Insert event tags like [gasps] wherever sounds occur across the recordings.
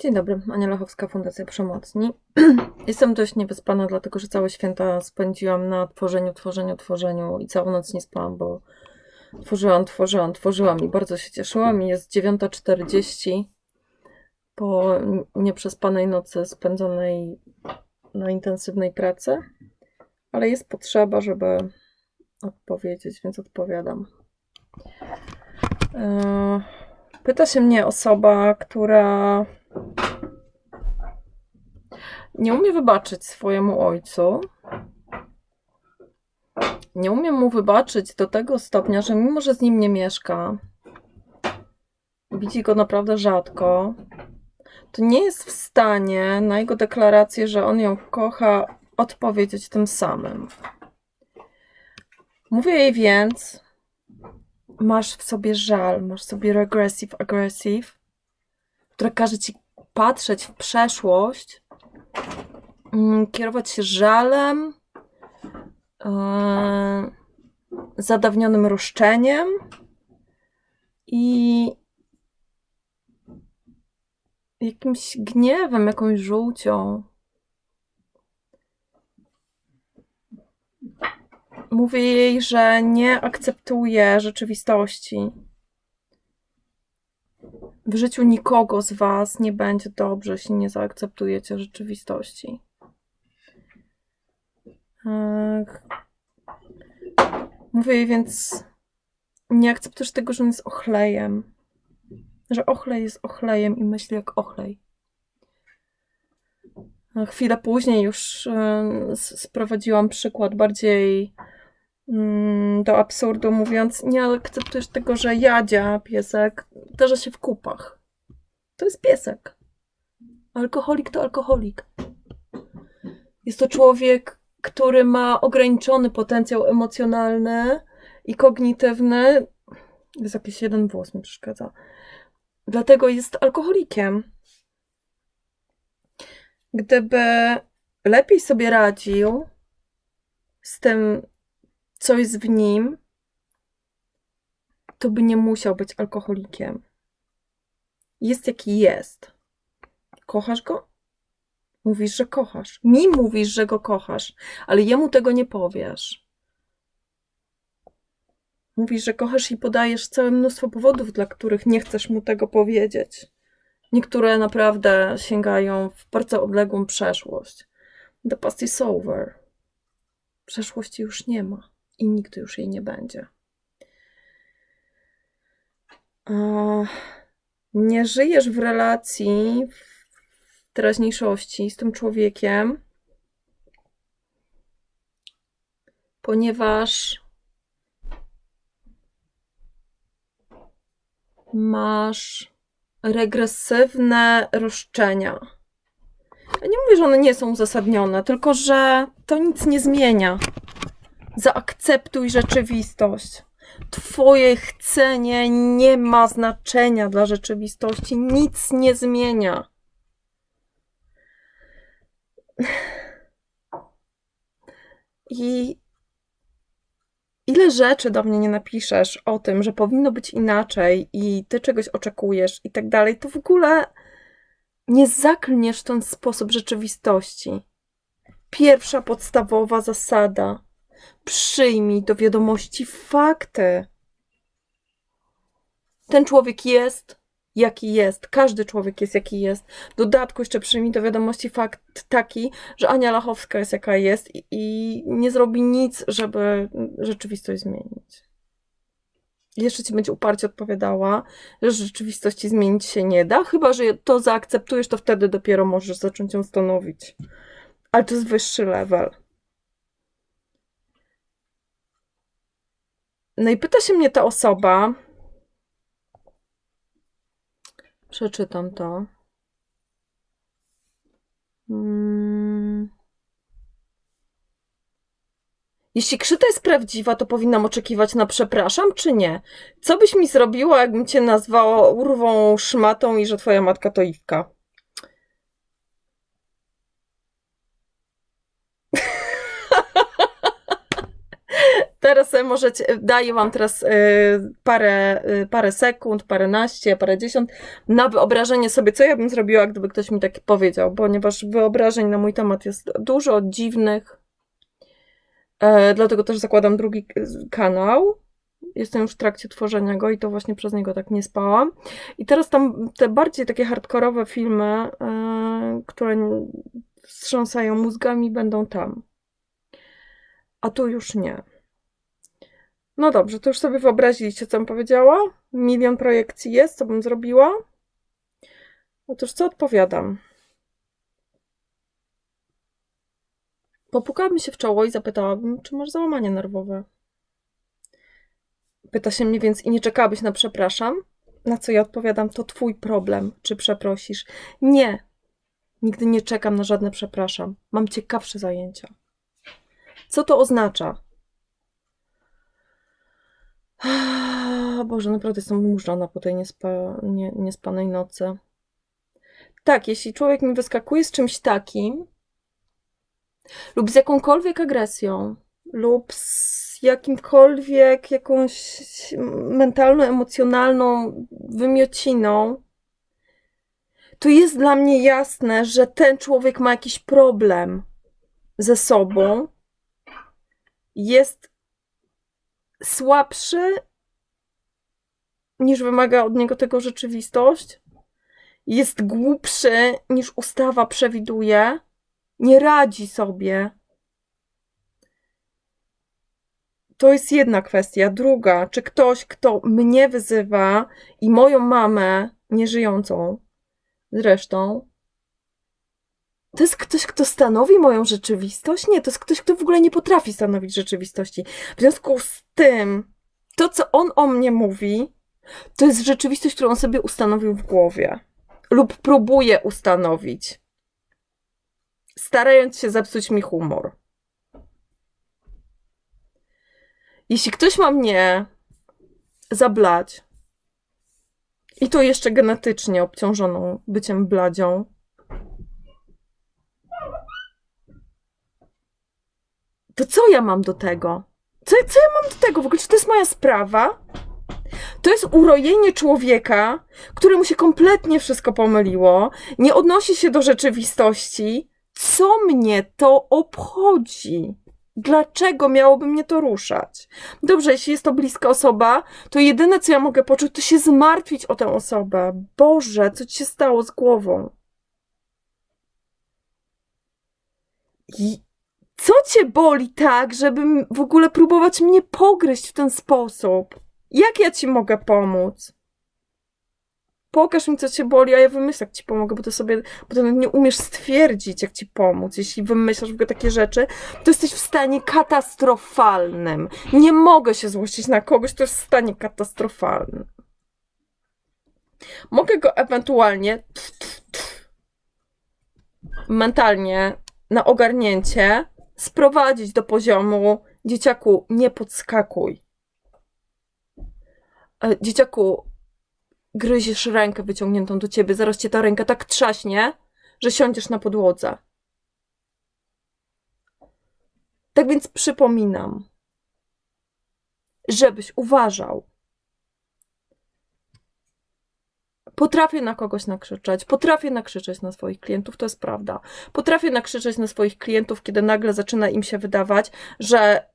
Dzień dobry, Ania Lachowska, Fundacja Przemocni. [clears throat] Jestem dość niewyspana, dlatego że całe święta spędziłam na tworzeniu, tworzeniu, tworzeniu i całą noc nie spałam, bo tworzyłam, tworzyłam, tworzyłam i bardzo się cieszyłam. Jest 9.40 po nieprzespanej nocy spędzonej na intensywnej pracy, ale jest potrzeba, żeby odpowiedzieć, więc odpowiadam. Yy, pyta się mnie osoba, która nie umie wybaczyć swojemu ojcu. Nie umie mu wybaczyć do tego stopnia, że mimo, że z nim nie mieszka, widzi go naprawdę rzadko, to nie jest w stanie na jego deklarację, że on ją kocha, odpowiedzieć tym samym. Mówię jej więc, masz w sobie żal, masz w sobie regressive aggressive, które każe ci patrzeć w przeszłość, mm, kierować się żalem, yy, zadawnionym roszczeniem i jakimś gniewem, jakąś żółcią. Mówię jej, że nie akceptuje rzeczywistości. W życiu nikogo z Was nie będzie dobrze, jeśli nie zaakceptujecie rzeczywistości. Mówię jej więc, nie akceptujesz tego, że on jest ochlejem. Że ochlej jest ochlejem i myśli jak ochlej. Chwilę później już sprowadziłam przykład bardziej do absurdu, mówiąc, nie akceptujesz tego, że jadzia, piesek, zdarza się w kupach. To jest piesek. Alkoholik to alkoholik. Jest to człowiek, który ma ograniczony potencjał emocjonalny i kognitywny. Jest jakiś jeden włos mi przeszkadza. Dlatego jest alkoholikiem. Gdyby lepiej sobie radził z tym, co jest w nim, to by nie musiał być alkoholikiem. Jest jaki jest. Kochasz go? Mówisz, że kochasz. Mi mówisz, że go kochasz, ale jemu tego nie powiesz. Mówisz, że kochasz i podajesz całe mnóstwo powodów, dla których nie chcesz mu tego powiedzieć. Niektóre naprawdę sięgają w bardzo odległą przeszłość. The past is over. Przeszłości już nie ma i nigdy już jej nie będzie. Nie żyjesz w relacji w teraźniejszości z tym człowiekiem, ponieważ masz regresywne roszczenia. Ja nie mówię, że one nie są uzasadnione, tylko że to nic nie zmienia. Zaakceptuj rzeczywistość. Twoje chcenie nie ma znaczenia dla rzeczywistości, nic nie zmienia. I ile rzeczy do mnie nie napiszesz o tym, że powinno być inaczej i ty czegoś oczekujesz i tak dalej, to w ogóle nie zaklniesz w ten sposób rzeczywistości. Pierwsza podstawowa zasada Przyjmij do wiadomości fakty. Ten człowiek jest, jaki jest. Każdy człowiek jest, jaki jest. Dodatku jeszcze przyjmij do wiadomości fakt taki, że Ania Lachowska jest, jaka jest i, i nie zrobi nic, żeby rzeczywistość zmienić. Jeszcze ci będzie uparcie odpowiadała, że rzeczywistości zmienić się nie da, chyba że to zaakceptujesz, to wtedy dopiero możesz zacząć ją stanowić. Ale to jest wyższy level. No i pyta się mnie ta osoba. Przeczytam to. Hmm. Jeśli krzyta jest prawdziwa, to powinnam oczekiwać na przepraszam, czy nie? Co byś mi zrobiła, jakbym cię nazwała urwą szmatą i że twoja matka to Iwka? Teraz możecie, daję wam teraz y, parę, y, parę sekund, paręnaście, parędziesiąt na wyobrażenie sobie, co ja bym zrobiła, gdyby ktoś mi tak powiedział, ponieważ wyobrażeń na mój temat jest dużo dziwnych. E, dlatego też zakładam drugi kanał. Jestem już w trakcie tworzenia go i to właśnie przez niego tak nie spałam. I teraz tam te bardziej takie hardkorowe filmy, e, które wstrząsają mózgami, będą tam. A tu już nie. No dobrze, to już sobie wyobraziliście, co bym powiedziała? Milion projekcji jest, co bym zrobiła? Otóż co odpowiadam? Popukała mi się w czoło i zapytałabym, czy masz załamanie nerwowe. Pyta się mnie więc i nie czekałabyś na przepraszam? Na co ja odpowiadam, to twój problem, czy przeprosisz. Nie, nigdy nie czekam na żadne przepraszam. Mam ciekawsze zajęcia. Co to oznacza? [gasps] Boże, naprawdę jestem murzona po tej niespa, nie, niespanej nocy. Tak, jeśli człowiek mi wyskakuje z czymś takim, lub z jakąkolwiek agresją, lub z jakimkolwiek jakąś mentalną, emocjonalną wymiociną, to jest dla mnie jasne, że ten człowiek ma jakiś problem ze sobą, jest słabszy niż wymaga od niego tego rzeczywistość, jest głupszy niż ustawa przewiduje, nie radzi sobie. To jest jedna kwestia. Druga, czy ktoś, kto mnie wyzywa i moją mamę, nieżyjącą zresztą, to jest ktoś, kto stanowi moją rzeczywistość? Nie, to jest ktoś, kto w ogóle nie potrafi stanowić rzeczywistości. W związku z tym, to, co on o mnie mówi, to jest rzeczywistość, którą on sobie ustanowił w głowie lub próbuje ustanowić, starając się zepsuć mi humor. Jeśli ktoś ma mnie zablać, i to jeszcze genetycznie obciążoną byciem bladzią, to co ja mam do tego? Co, co ja mam do tego? W ogóle, czy to jest moja sprawa? To jest urojenie człowieka, któremu się kompletnie wszystko pomyliło, nie odnosi się do rzeczywistości. Co mnie to obchodzi? Dlaczego miałoby mnie to ruszać? Dobrze, jeśli jest to bliska osoba, to jedyne, co ja mogę poczuć, to się zmartwić o tę osobę. Boże, co ci się stało z głową? I co cię boli tak, żeby w ogóle próbować mnie pogryźć w ten sposób? Jak ja ci mogę pomóc? Pokaż mi, co cię boli, a ja wymyślę, jak ci pomogę, bo to sobie, bo ty nie umiesz stwierdzić, jak ci pomóc. Jeśli wymyślasz w ogóle takie rzeczy, to jesteś w stanie katastrofalnym. Nie mogę się złościć na kogoś, kto jest w stanie katastrofalnym. Mogę go ewentualnie mentalnie na ogarnięcie sprowadzić do poziomu dzieciaku, nie podskakuj. E, Dzieciaku, gryziesz rękę wyciągniętą do ciebie, zaraz cię ta ręka tak trzaśnie, że siądziesz na podłodze. Tak więc przypominam, żebyś uważał. Potrafię na kogoś nakrzyczeć, potrafię nakrzyczeć na swoich klientów, to jest prawda. Potrafię nakrzyczeć na swoich klientów, kiedy nagle zaczyna im się wydawać, że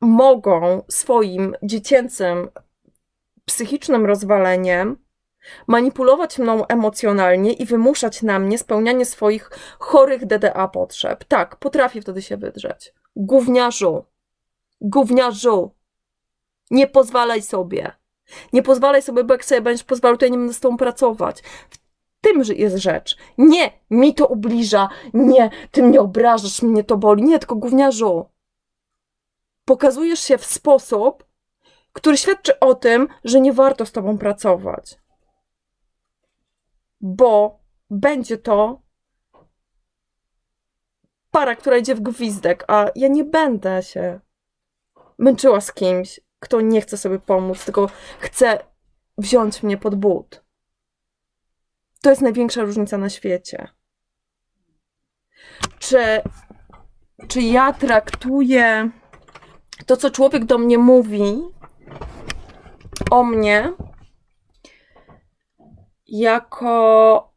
mogą swoim dziecięcym psychicznym rozwaleniem manipulować mną emocjonalnie i wymuszać na mnie spełnianie swoich chorych DDA potrzeb. Tak, potrafię wtedy się wydrzeć. Gówniarzu, gówniarzu, nie pozwalaj sobie. Nie pozwalaj sobie, bo jak sobie będziesz pozwalał, to ja nie będę z tobą pracować. W tym jest rzecz. Nie, mi to ubliża. Nie, ty mnie obrażasz, mnie to boli. Nie, tylko gówniarzu. Pokazujesz się w sposób, który świadczy o tym, że nie warto z tobą pracować. Bo będzie to para, która idzie w gwizdek, a ja nie będę się męczyła z kimś, kto nie chce sobie pomóc, tylko chce wziąć mnie pod but. To jest największa różnica na świecie. Czy, czy ja traktuję to, co człowiek do mnie mówi o mnie, jako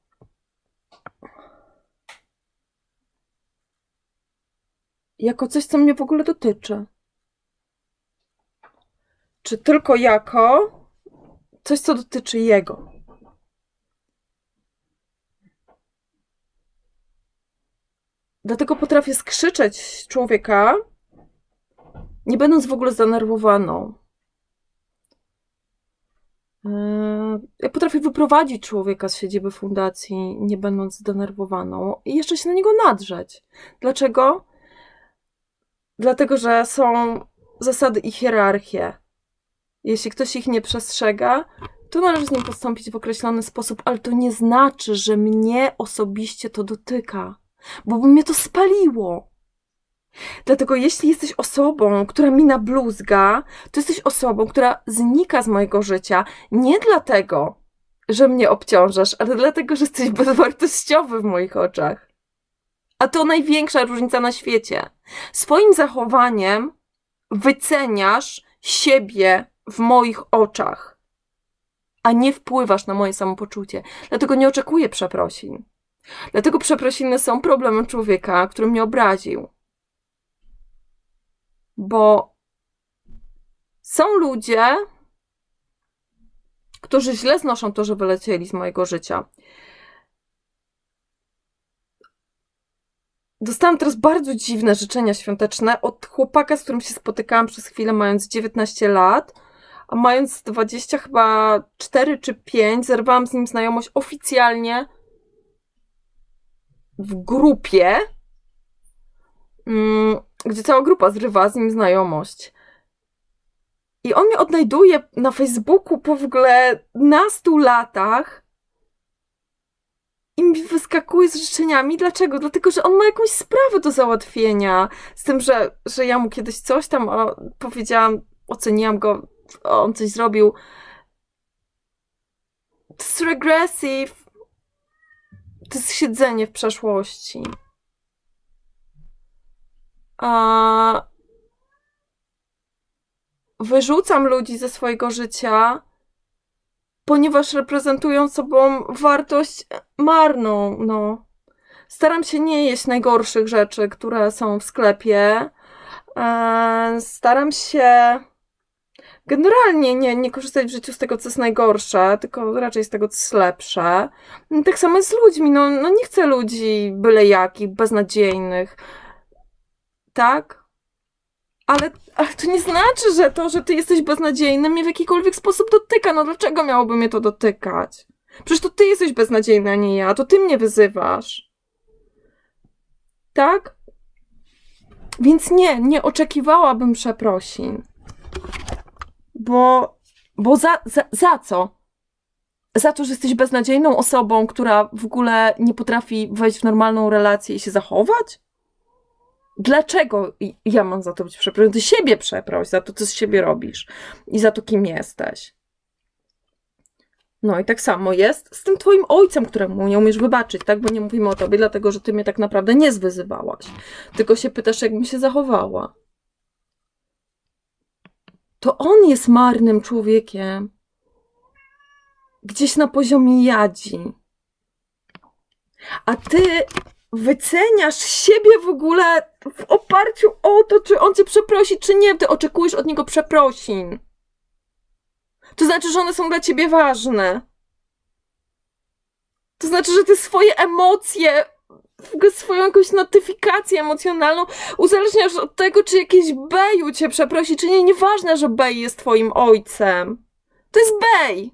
jako coś, co mnie w ogóle dotyczy. Czy tylko jako coś, co dotyczy jego. Dlatego potrafię skrzyczeć człowieka, nie będąc w ogóle zdenerwowaną. Yy, ja potrafię wyprowadzić człowieka z siedziby fundacji, nie będąc zdenerwowaną, i jeszcze się na niego nadrzeć. Dlaczego? Dlatego, że są zasady i hierarchie. Jeśli ktoś ich nie przestrzega, to należy z nim postąpić w określony sposób, ale to nie znaczy, że mnie osobiście to dotyka, bo by mnie to spaliło. Dlatego jeśli jesteś osobą, która mi nabluzga, to jesteś osobą, która znika z mojego życia nie dlatego, że mnie obciążasz, ale dlatego, że jesteś bezwartościowy w moich oczach. A to największa różnica na świecie. Swoim zachowaniem wyceniasz siebie w moich oczach, a nie wpływasz na moje samopoczucie. Dlatego nie oczekuję przeprosin. Dlatego przeprosiny są problemem człowieka, który mnie obraził. Bo są ludzie, którzy źle znoszą to, że wylecieli z mojego życia. Dostałam teraz bardzo dziwne życzenia świąteczne od chłopaka, z którym się spotykałam przez chwilę, mając 19 lat, a mając 20 chyba 4 czy 5, zerwałam z nim znajomość oficjalnie w grupie, mm, gdzie cała grupa zrywa z nim znajomość. I on mnie odnajduje na Facebooku po w ogóle nastu latach i mi wyskakuje z życzeniami. Dlaczego? Dlatego, że on ma jakąś sprawę do załatwienia. Z tym, że, że ja mu kiedyś coś tam powiedziałam, oceniłam go, on coś zrobił. To jest regressive. To jest siedzenie w przeszłości. A wyrzucam ludzi ze swojego życia, ponieważ reprezentują sobą wartość marną, no. Staram się nie jeść najgorszych rzeczy, które są w sklepie. E, staram się generalnie nie, nie korzystać w życiu z tego, co jest najgorsze, tylko raczej z tego, co jest lepsze. Tak samo jest z ludźmi. No, no nie chcę ludzi byle jakich, beznadziejnych. Tak? Ale, ale to nie znaczy, że to, że ty jesteś beznadziejny, mnie w jakikolwiek sposób dotyka. No dlaczego miałoby mnie to dotykać? Przecież to ty jesteś beznadziejny, a nie ja. To ty mnie wyzywasz. Tak? Więc nie, nie oczekiwałabym przeprosin. Bo, bo za, za, za co? Za to, że jesteś beznadziejną osobą, która w ogóle nie potrafi wejść w normalną relację i się zachować? Dlaczego ja mam za to być przeproszony? Ty siebie przeproś za to, co z siebie robisz i za to, kim jesteś. No i tak samo jest z tym twoim ojcem, któremu nie umiesz wybaczyć, tak? Bo nie mówimy o tobie, dlatego że ty mnie tak naprawdę nie zwyzywałaś. Tylko się pytasz, jakbym się zachowała. To on jest marnym człowiekiem. Gdzieś na poziomie jadzi. A ty wyceniasz siebie w ogóle w oparciu o to, czy on cię przeprosi, czy nie. Ty oczekujesz od niego przeprosin. To znaczy, że one są dla ciebie ważne. To znaczy, że ty swoje emocje, swoją jakąś notyfikację emocjonalną uzależniasz od tego, czy jakiś Beju cię przeprosi, czy nie. Nieważne, że Bej jest twoim ojcem. To jest Bej.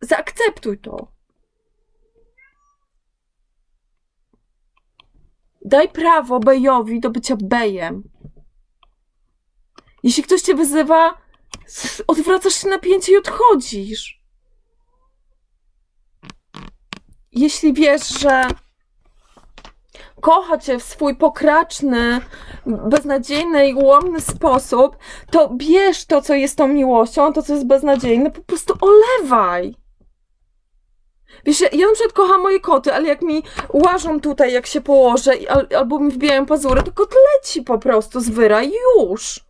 Zaakceptuj to. Daj prawo Bejowi do bycia Bejem. Jeśli ktoś cię wyzywa, odwracasz się na pięcie i odchodzisz. Jeśli wiesz, że kocha cię w swój pokraczny, beznadziejny i ułomny sposób, to bierz to, co jest tą miłością, a to, co jest beznadziejne, po prostu olewaj. Wiesz, ja na przykład kocham moje koty, ale jak mi łażą tutaj, jak się położę, albo mi wbijają pazury, to kot leci po prostu z wyra już.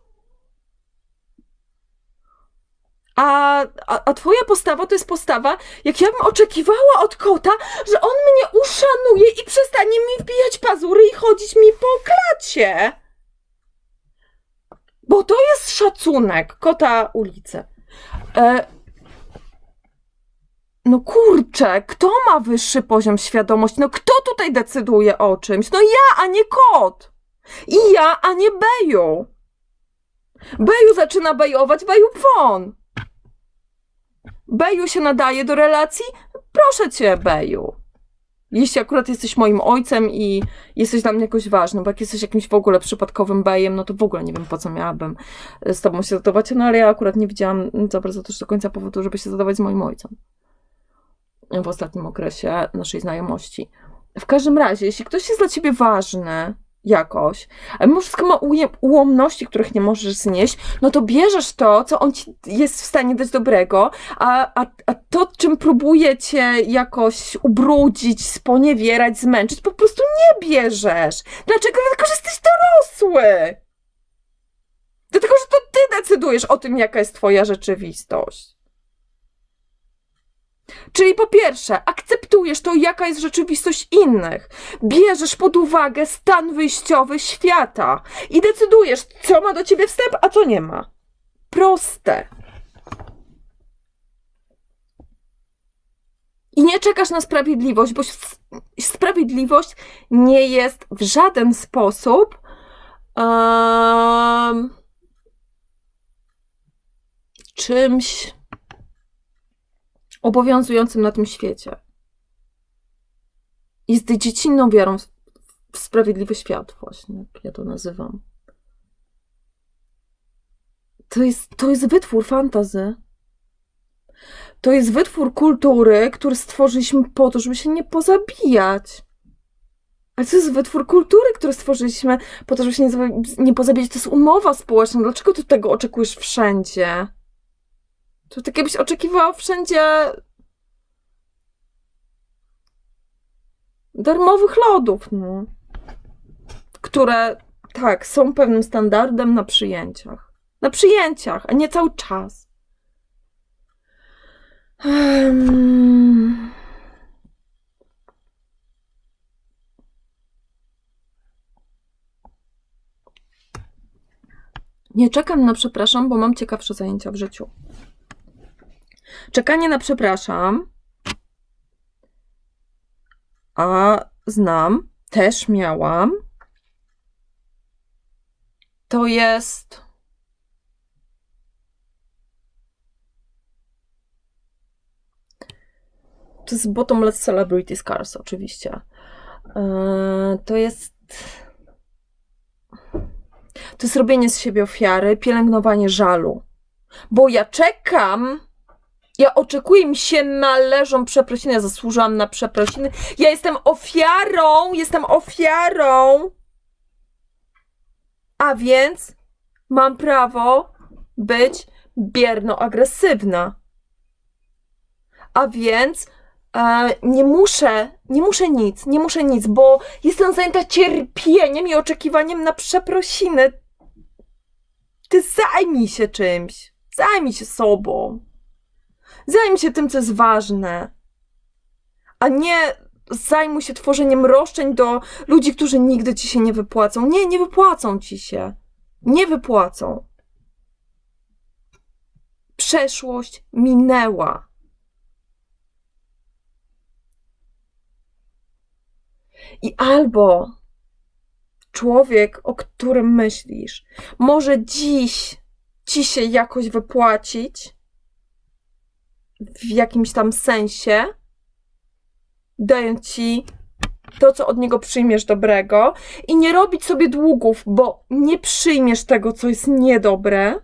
A, a, a twoja postawa to jest postawa, jak ja bym oczekiwała od kota, że on mnie uszanuje i przestanie mi wbijać pazury i chodzić mi po klacie. Bo to jest szacunek kota ulicy. E, no kurczę, kto ma wyższy poziom świadomości? No kto tutaj decyduje o czymś? No ja, a nie kot. I ja, a nie Beju. Beju zaczyna bejować, Beju won. Beju się nadaje do relacji? Proszę cię, Beju. Jeśli akurat jesteś moim ojcem i jesteś dla mnie jakoś ważny, bo jak jesteś jakimś w ogóle przypadkowym bejem, no to w ogóle nie wiem, po co miałabym z tobą się zadawać, no ale ja akurat nie widziałam za bardzo też do końca powodu, żeby się zadawać z moim ojcem w ostatnim okresie naszej znajomości. W każdym razie, jeśli ktoś jest dla ciebie ważny jakoś, a mimo wszystko ma ułomności, których nie możesz znieść, no to bierzesz to, co on ci jest w stanie dać dobrego, a, a, a to, czym próbuje cię jakoś ubrudzić, sponiewierać, zmęczyć, po prostu nie bierzesz. Dlaczego? Dlatego, że jesteś dorosły. Dlatego, że to ty decydujesz o tym, jaka jest twoja rzeczywistość. Czyli po pierwsze, akceptujesz to, jaka jest rzeczywistość innych. Bierzesz pod uwagę stan wyjściowy świata i decydujesz, co ma do ciebie wstęp, a co nie ma. Proste. I nie czekasz na sprawiedliwość, bo sprawiedliwość nie jest w żaden sposób em, czymś obowiązującym na tym świecie. Jest dziecinną wiarą w- sprawiedliwy świat, właśnie, jak ja to nazywam. To jest, to jest wytwór fantazy. To jest wytwór kultury, który stworzyliśmy po to, żeby się nie pozabijać. Ale to jest wytwór kultury, który stworzyliśmy po to, żeby się nie, nie pozabijać. To jest umowa społeczna. Dlaczego ty tego oczekujesz wszędzie? To tak jakbyś oczekiwał wszędzie darmowych lodów, no. Które, tak, są pewnym standardem na przyjęciach. Na przyjęciach, a nie cały czas. Em. Nie czekam na przepraszam, bo mam ciekawsze zajęcia w życiu. Czekanie na przepraszam, a znam, też miałam, to jest. To jest bottomless celebrity scars, oczywiście. Eee, To jest. To jest robienie z siebie ofiary, pielęgnowanie żalu. Bo ja czekam, ja oczekuję, mi się należą przeprosiny, ja zasłużyłam na przeprosiny. Ja jestem ofiarą, jestem ofiarą. A więc mam prawo być bierno-agresywna. A więc e, nie muszę, nie muszę nic, nie muszę nic, bo jestem zajęta cierpieniem i oczekiwaniem na przeprosiny. Ty zajmij się czymś. Zajmij się sobą. Zajmij się tym, co jest ważne. A nie zajmuj się tworzeniem roszczeń do ludzi, którzy nigdy ci się nie wypłacą. Nie, nie wypłacą ci się. Nie wypłacą. Przeszłość minęła. I albo człowiek, o którym myślisz, może dziś ci się jakoś wypłacić w jakimś tam sensie, dając ci to, co od niego przyjmiesz dobrego, i nie robić sobie długów, bo nie przyjmiesz tego, co jest niedobre.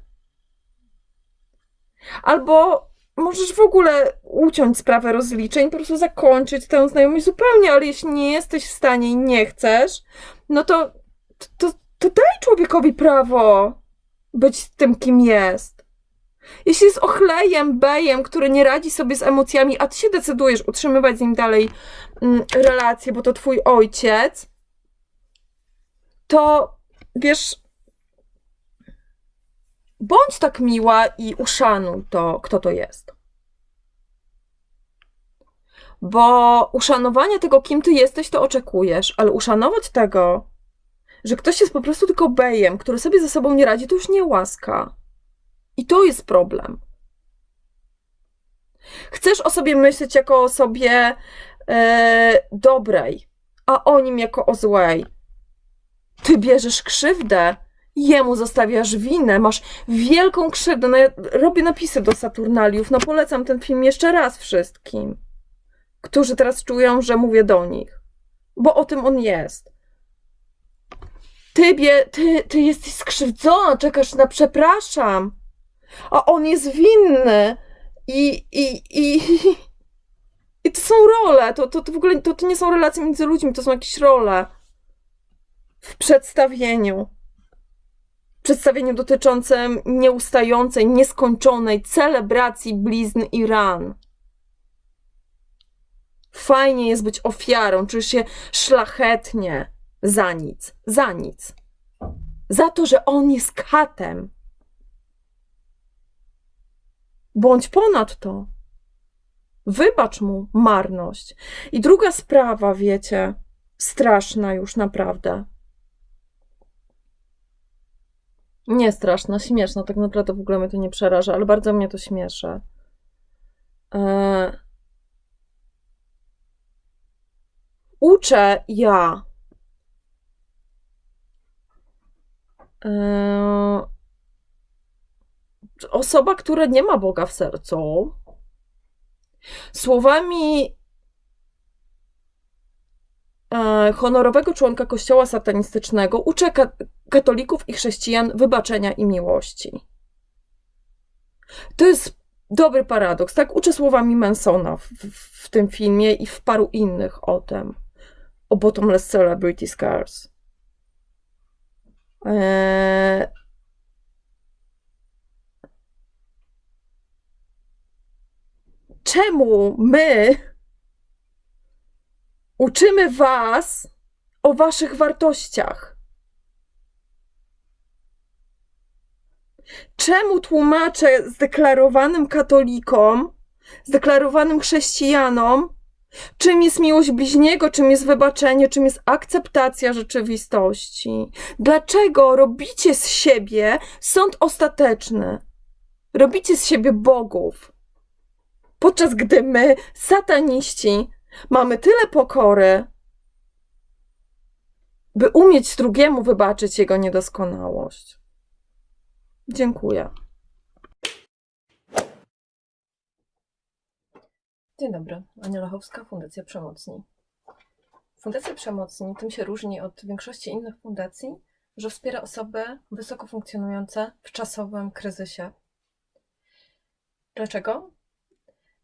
Albo możesz w ogóle uciąć sprawę rozliczeń, po prostu zakończyć tę znajomość zupełnie, ale jeśli nie jesteś w stanie i nie chcesz, no to, to, to daj człowiekowi prawo być tym, kim jest. Jeśli jest ochlejem, bejem, który nie radzi sobie z emocjami, a ty się decydujesz utrzymywać z nim dalej mm, relacje, bo to twój ojciec, to wiesz, bądź tak miła i uszanuj to, kto to jest. Bo uszanowanie tego, kim ty jesteś, to oczekujesz, ale uszanować tego, że ktoś jest po prostu tylko bejem, który sobie ze sobą nie radzi, to już nie łaska. I to jest problem. Chcesz o sobie myśleć jako o osobie e, dobrej, a o nim jako o złej. Ty bierzesz krzywdę, jemu zostawiasz winę, masz wielką krzywdę. No ja robię napisy do Saturnaliów, no polecam ten film jeszcze raz wszystkim, którzy teraz czują, że mówię do nich, bo o tym on jest. Ty, bie, ty, ty jesteś skrzywdzona, czekasz na przepraszam, a on jest winny i, i, i, i to są role, to, to, to w ogóle to, to nie są relacje między ludźmi, to są jakieś role w przedstawieniu. Przedstawieniu dotyczącym nieustającej, nieskończonej celebracji blizn i ran. Fajnie jest być ofiarą, czujesz się szlachetnie za nic, za nic. Za to, że on jest katem. Bądź ponad to. Wybacz mu marność. I druga sprawa, wiecie, straszna już naprawdę. Nie straszna, śmieszna, tak naprawdę w ogóle mnie to nie przeraża, ale bardzo mnie to śmieszy. Eee... Uczę ja. Eee... Osoba, która nie ma Boga w sercu, słowami e, honorowego członka kościoła satanistycznego uczę ka katolików i chrześcijan wybaczenia i miłości. To jest dobry paradoks. Tak uczę słowami Mansona w, w, w tym filmie i w paru innych o tym. O Bottomless Celebrity Scars. Eee... Czemu my uczymy Was o Waszych wartościach? Czemu tłumaczę zdeklarowanym katolikom, zdeklarowanym chrześcijanom, czym jest miłość bliźniego, czym jest wybaczenie, czym jest akceptacja rzeczywistości? Dlaczego robicie z siebie sąd ostateczny? Robicie z siebie bogów. Podczas gdy my, sataniści, mamy tyle pokory, by umieć drugiemu wybaczyć jego niedoskonałość. Dziękuję. Dzień dobry, Ania Lachowska, Fundacja Przemocni. Fundacja Przemocni tym się różni od większości innych fundacji, że wspiera osoby wysoko funkcjonujące w czasowym kryzysie. Dlaczego?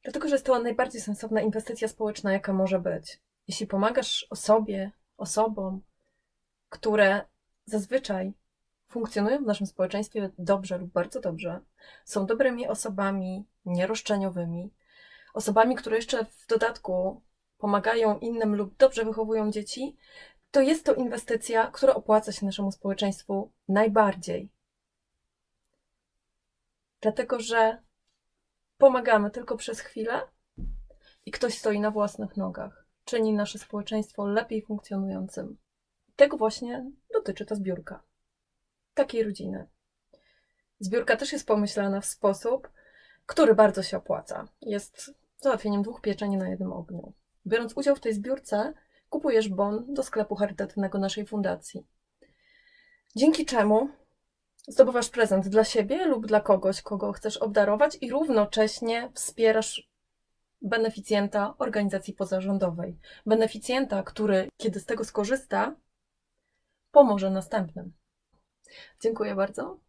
Dlatego, że jest to najbardziej sensowna inwestycja społeczna, jaka może być. Jeśli pomagasz osobie, osobom, które zazwyczaj funkcjonują w naszym społeczeństwie dobrze lub bardzo dobrze, są dobrymi osobami, nieroszczeniowymi, osobami, które jeszcze w dodatku pomagają innym lub dobrze wychowują dzieci, to jest to inwestycja, która opłaca się naszemu społeczeństwu najbardziej. Dlatego, że pomagamy tylko przez chwilę i ktoś stoi na własnych nogach, czyni nasze społeczeństwo lepiej funkcjonującym. Tego właśnie dotyczy ta zbiórka. Takiej rodziny. Zbiórka też jest pomyślana w sposób, który bardzo się opłaca. Jest załatwieniem dwóch pieczeni na jednym ogniu. Biorąc udział w tej zbiórce, kupujesz bon do sklepu charytatywnego naszej fundacji. Dzięki czemu zdobywasz prezent dla siebie lub dla kogoś, kogo chcesz obdarować i równocześnie wspierasz beneficjenta organizacji pozarządowej. Beneficjenta, który, kiedy z tego skorzysta, pomoże następnym. Dziękuję bardzo.